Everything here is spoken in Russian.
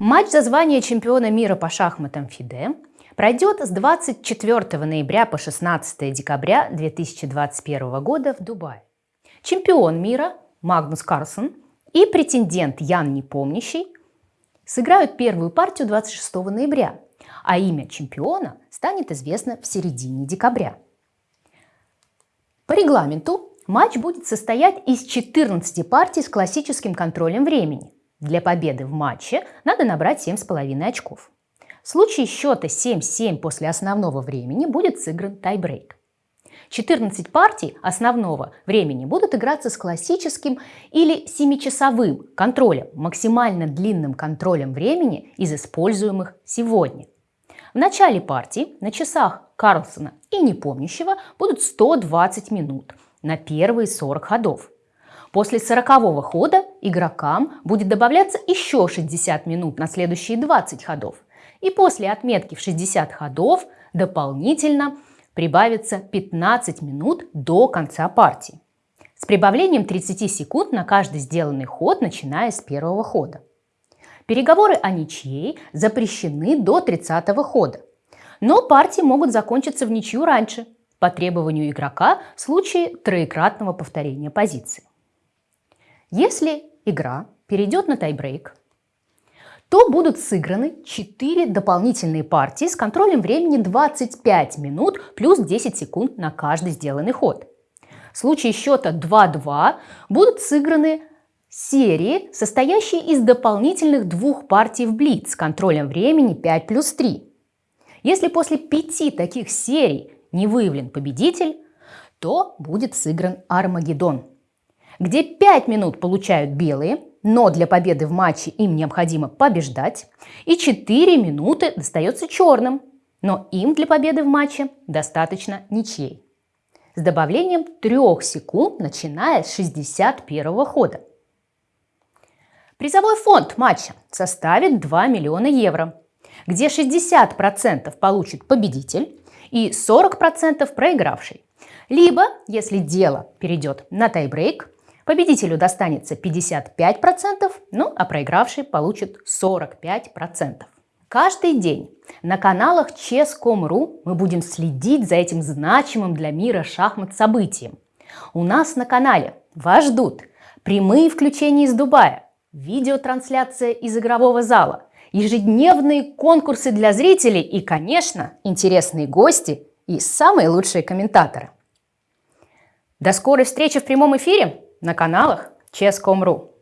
Матч за звание чемпиона мира по шахматам ФИДЕ пройдет с 24 ноября по 16 декабря 2021 года в Дубае. Чемпион мира Магнус Карлсон и претендент Ян Непомнящий сыграют первую партию 26 ноября, а имя чемпиона станет известно в середине декабря. По регламенту матч будет состоять из 14 партий с классическим контролем времени. Для победы в матче надо набрать 7,5 очков. В случае счета 7-7 после основного времени будет сыгран тайбрейк. 14 партий основного времени будут играться с классическим или 7-часовым контролем, максимально длинным контролем времени из используемых сегодня. В начале партии на часах Карлсона и непомнящего будут 120 минут на первые 40 ходов. После 40 хода игрокам будет добавляться еще 60 минут на следующие 20 ходов. И после отметки в 60 ходов дополнительно прибавится 15 минут до конца партии. С прибавлением 30 секунд на каждый сделанный ход, начиная с первого хода. Переговоры о ничьей запрещены до 30 хода. Но партии могут закончиться в ничью раньше, по требованию игрока в случае троекратного повторения позиции. Если игра перейдет на тайбрейк, то будут сыграны 4 дополнительные партии с контролем времени 25 минут плюс 10 секунд на каждый сделанный ход. В случае счета 2-2 будут сыграны серии, состоящие из дополнительных двух партий в блиц с контролем времени 5 плюс 3. Если после пяти таких серий не выявлен победитель, то будет сыгран Армагеддон – где 5 минут получают белые, но для победы в матче им необходимо побеждать, и 4 минуты достается черным, но им для победы в матче достаточно ничьей. С добавлением 3 секунд, начиная с 61 хода. Призовой фонд матча составит 2 миллиона евро, где 60% получит победитель и 40% проигравший. Либо, если дело перейдет на тайбрейк, Победителю достанется 55%, ну а проигравший получит 45%. Каждый день на каналах Chess.com.ru мы будем следить за этим значимым для мира шахмат событием. У нас на канале вас ждут прямые включения из Дубая, видеотрансляция из игрового зала, ежедневные конкурсы для зрителей и, конечно, интересные гости и самые лучшие комментаторы. До скорой встречи в прямом эфире! На каналах Chess.com.ru.